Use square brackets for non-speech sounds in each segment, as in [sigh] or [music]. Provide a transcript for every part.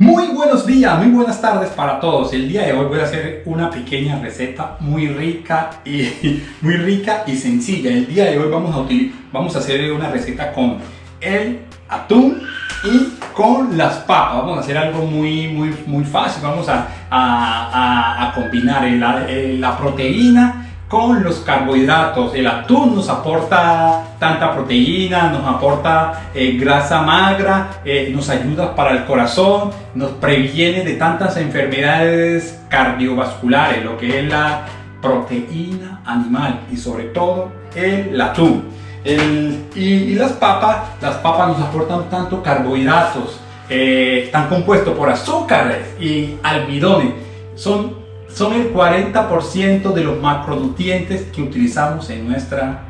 Muy buenos días, muy buenas tardes para todos. El día de hoy voy a hacer una pequeña receta muy rica y [laughs] muy rica y sencilla. El día de hoy vamos a, vamos a hacer una receta con el atún y con las papas. Vamos a hacer algo muy, muy, muy fácil. Vamos a, a, a combinar la, la proteína con los carbohidratos. El atún nos aporta tanta proteína, nos aporta eh, grasa magra, eh, nos ayuda para el corazón, nos previene de tantas enfermedades cardiovasculares, lo que es la proteína animal y sobre todo el atún. y, las papas, las papas nos aportan tanto carbohidratos, eh, están compuestos por azúcares y almidones. Son son el 40% de los macronutrientes que utilizamos en nuestra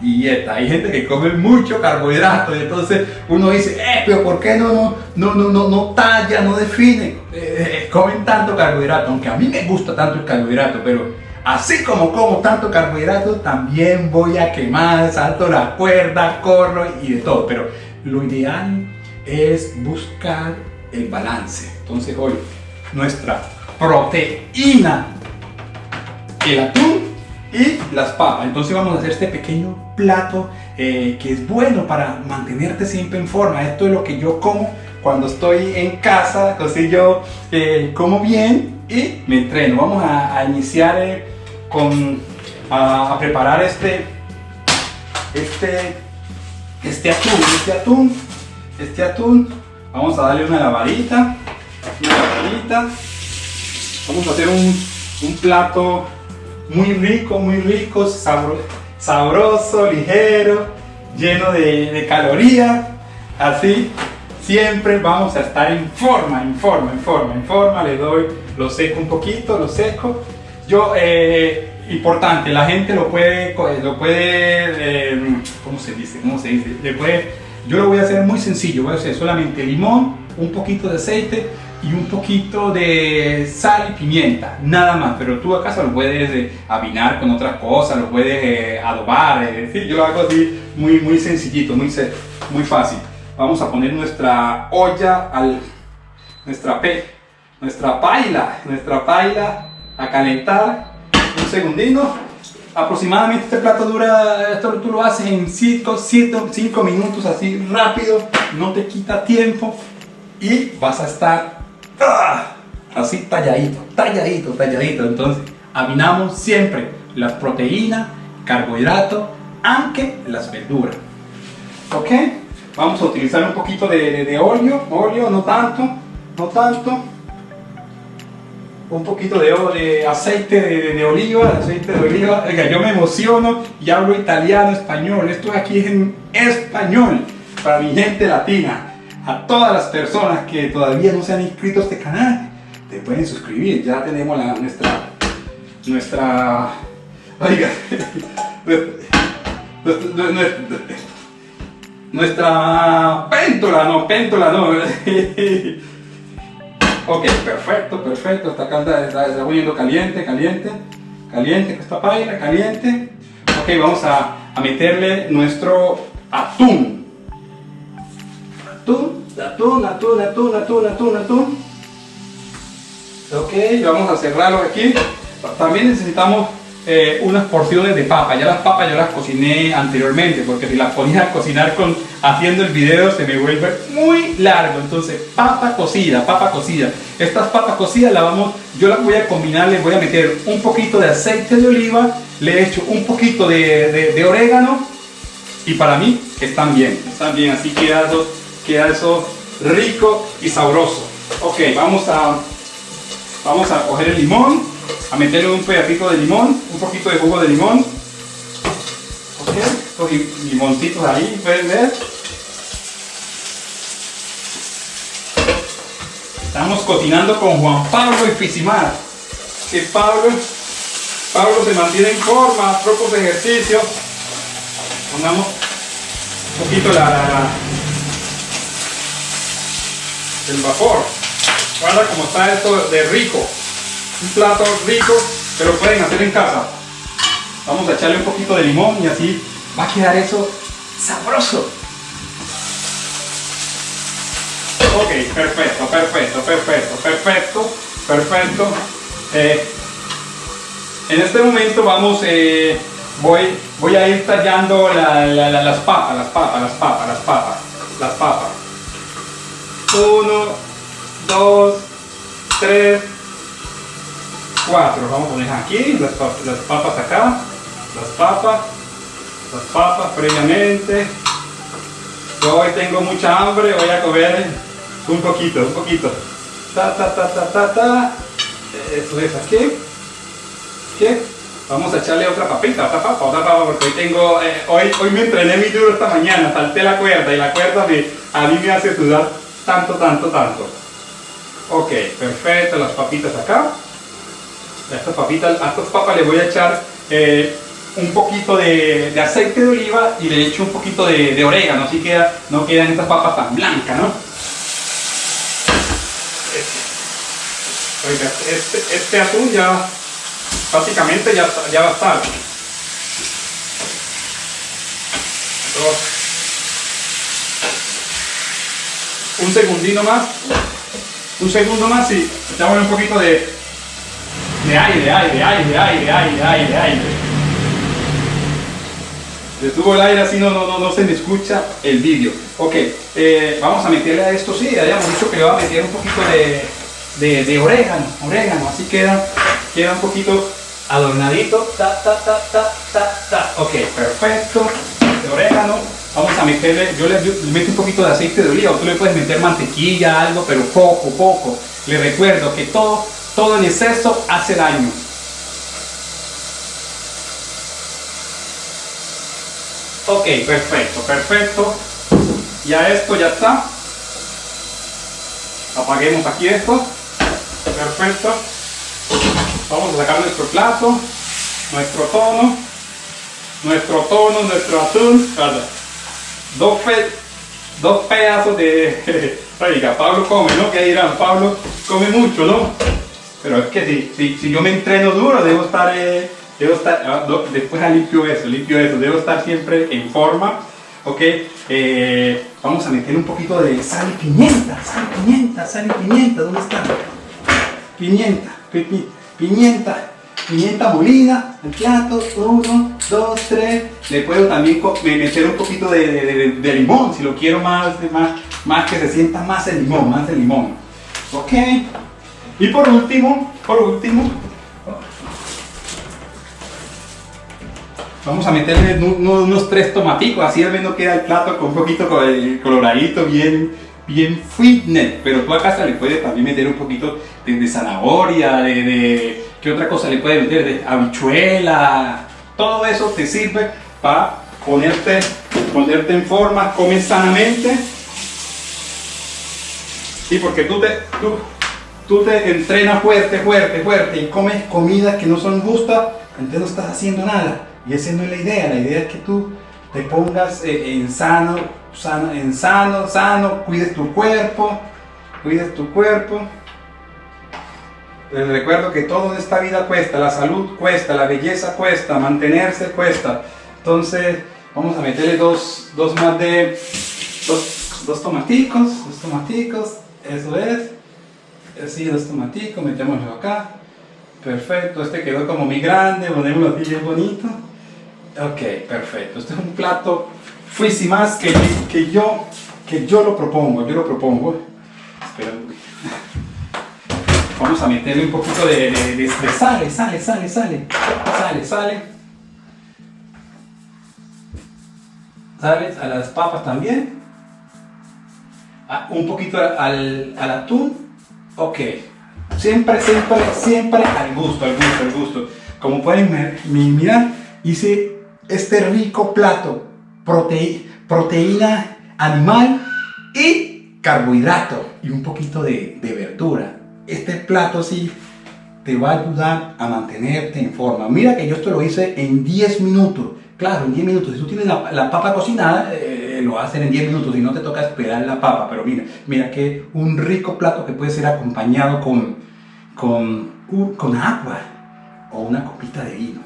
dieta. Hay gente que come mucho carbohidrato y entonces uno dice, eh, pero ¿por qué no, no, no, no, no, no talla, no define? Eh, eh, comen tanto carbohidrato, aunque a mí me gusta tanto el carbohidrato, pero así como como tanto carbohidrato, también voy a quemar, salto la cuerda, corro y de todo. Pero lo ideal es buscar el balance. Entonces hoy nuestra proteína, el atún y las papas. Entonces vamos a hacer este pequeño plato eh, que es bueno para mantenerte siempre en forma. Esto es lo que yo como cuando estoy en casa, así yo eh, como bien y me entreno. Vamos a, iniciar eh, con a, preparar este este este atún, este atún, este atún. Vamos a darle una lavadita, una lavadita. Vamos a hacer un, plato muy rico, muy rico, sabroso, ligero, lleno de, calorías. Así siempre vamos a estar en forma, en forma, en forma, en forma. Le doy, lo seco un poquito, lo seco. Yo, eh, importante, la gente lo puede, lo puede, eh, ¿cómo se dice? ¿Cómo se dice? Le puede, yo lo voy a hacer muy sencillo, voy a hacer solamente limón, un poquito de aceite, y un poquito de sal y pimienta, nada más, pero tú acaso lo puedes eh, avinar con otras cosas, lo puedes eh, adobar, es decir, yo lo hago así muy, muy sencillito, muy, muy fácil. Vamos a poner nuestra olla, al, nuestra, pe, nuestra paila, nuestra paila a calentar, un segundito, aproximadamente este plato dura, esto tú lo haces en 5 minutos así rápido, no te quita tiempo y vas a estar. Así talladito, talladito, talladito. Entonces, aminamos siempre las proteínas, carbohidratos, aunque las verduras. ¿Ok? Vamos a utilizar un poquito de, de, óleo, óleo, no tanto, no tanto. Un poquito de, de aceite de, oliva, aceite de oliva. Oiga, yo me emociono y hablo italiano, español. Esto aquí es en español para mi gente latina a todas las personas que todavía no se han inscrito a este canal, te pueden suscribir. Ya tenemos la, nuestra, nuestra, oiga, [laughs] nuestra, péntola, no, péntola, no. [laughs] ok, perfecto, perfecto, está, está, está poniendo caliente, caliente, caliente, esta paila, caliente. Ok, vamos a, a meterle nuestro atún atún, atún, atún, atún, atún, atún, atún. Ok, vamos a cerrarlo aquí. También necesitamos eh, unas porciones de papa. Ya las papas yo las cociné anteriormente porque si las ponía a cocinar con, haciendo el video se me vuelve muy largo. Entonces, papa cocida, papa cocida. Estas papas cocidas las vamos, yo las voy a combinar, les voy a meter un poquito de aceite de oliva, le echo un poquito de, orégano y para mí están bien, están bien, así quedados queda eso rico y sabroso. Ok, vamos a, vamos a coger el limón, a meterle un pedacito de limón, un poquito de jugo de limón. Ok, estos limoncitos ahí, pueden ver. Estamos cocinando con Juan Pablo y Fisimar. Que Pablo, Pablo se mantiene en forma, pocos ejercicios. Pongamos un poquito la el vapor. Guarda como está esto de rico. Un plato rico que lo pueden hacer en casa. Vamos a echarle un poquito de limón y así va a quedar eso sabroso. Ok, perfecto, perfecto, perfecto, perfecto, perfecto. Eh, en este momento vamos, eh, voy, voy a ir tallando las papas, las papas, las papas, las papas, las papas. Uno, dos, tres, cuatro. Vamos a poner aquí las, papas acá, las papas, las papas previamente. Yo hoy tengo mucha hambre, voy a comer un poquito, un poquito. Ta, ta, ta, ta, ta, ta. Eso es aquí. ¿Qué? Vamos a echarle otra papita, otra papa, otra papa, porque hoy tengo, eh, hoy, hoy me entrené muy duro esta mañana, salté la cuerda y la cuerda me, a mí me hace sudar tanto, tanto, tanto. Ok, perfecto, las papitas acá. A estas papitas, a estas papas le voy a echar eh, un poquito de, aceite de oliva y le echo un poquito de, orégano, así que no quedan estas papas tan blancas, ¿no? Oiga, este, este atún ya prácticamente ya, ya va a estar. Un segundino más. Un segundo más y echamos un poquito de, de aire, aire, aire, aire, aire, aire, aire. Detuvo el aire así no, no, no, no se me escucha el vídeo. Ok, eh, vamos a meterle a esto, sí, habíamos dicho que le va a meter un poquito de, de, de orégano, orégano, así queda, queda un poquito adornadito, ta, ta, ta, ta, ta, ta. Ok, perfecto. De orégano. Vamos a meterle, yo le, meto un poquito de aceite de oliva, tú le puedes meter mantequilla, algo, pero poco, poco. Le recuerdo que todo, todo en exceso hace daño. Ok, perfecto, perfecto. Ya esto ya está. Apaguemos aquí esto. Perfecto. Vamos a sacar nuestro plato, nuestro tono, nuestro tono, nuestro atún. Dos, dos pedazos de... [laughs] Oiga, Pablo come, ¿no? ¿Qué dirán? Pablo come mucho, ¿no? Pero es que si, si, yo me entreno duro, debo estar... Eh, debo estar ah, después limpio eso, limpio eso. Debo estar siempre en forma. ¿ok? Eh, vamos a meter un poquito de sal y pimienta, sal y pimienta, sal y pimienta, ¿dónde está? Pimienta, pimienta pimienta, pimienta molida, el plato, uno, dos, tres. Le puedo también meter un poquito de, limón, si lo quiero más, más, más que se sienta más el limón, más el limón. Ok. Y por último, por último, vamos a meterle unos, tres tomaticos, así al menos queda el plato con un poquito coloradito, bien, bien fitness, pero tú a casa le puedes también meter un poquito de, zanahoria, de, ¿qué otra cosa le puedes meter? De habichuela, todo eso te sirve para ponerte, ponerte en forma, comes sanamente, y porque tú te, tú, tú te entrenas fuerte, fuerte, fuerte y comes comidas que no son justas, entonces no estás haciendo nada, y esa no es la idea, la idea es que tú te pongas eh, en sano, sano, en sano, sano, cuides tu cuerpo, cuides tu cuerpo. Les recuerdo que todo en esta vida cuesta, la salud cuesta, la belleza cuesta, mantenerse cuesta. Entonces vamos a meterle dos, dos más de, dos, dos tomaticos, dos tomaticos, eso es. Así, dos tomaticos, metémoslo acá. Perfecto, este quedó como muy grande, ponémoslo así bien bonito. Ok, perfecto. Este es un plato fuisi más que, que, yo, que yo lo propongo, yo lo propongo. Espera Vamos a meterle un poquito de, de, de, sale, sale, sale, sale, sale, sale. Sale a las papas también. Ah, un poquito al, al atún. Ok. Siempre, siempre, siempre al gusto, al gusto, al gusto. Como pueden mirar, hice este rico plato, proteína animal y carbohidrato y un poquito de, verdura. Este plato sí te va a ayudar a mantenerte en forma. Mira que yo esto lo hice en 10 minutos. Claro, en 10 minutos. Si tú tienes la, papa cocinada, eh, lo hacen en 10 minutos y no te toca esperar la papa. Pero mira, mira que un rico plato que puede ser acompañado con, con, con agua o una copita de vino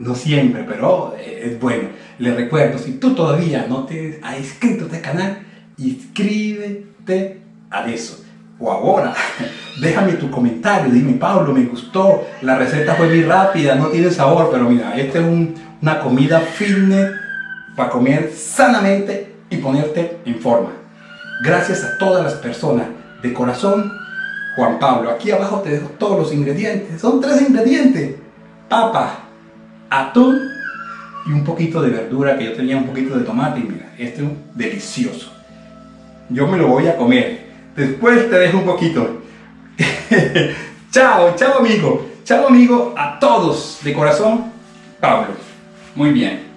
no siempre, pero eh, es bueno. Les recuerdo, si tú todavía no te has inscrito a este canal, inscríbete eso. O ahora, [laughs] déjame tu comentario, dime Pablo, me gustó, la receta fue muy rápida, no tiene sabor, pero mira, esta es una comida fitness para comer sanamente y ponerte en forma. Gracias a todas las personas de corazón, Juan Pablo, aquí abajo te dejo todos los ingredientes, son tres ingredientes, papa, atún y un poquito de verdura, que yo tenía un poquito de tomate y mira, este es delicioso. Yo me lo voy a comer. Después te dejo un poquito. [laughs] chao, chao amigo. Chao amigo a todos de corazón. Pablo. Muy bien.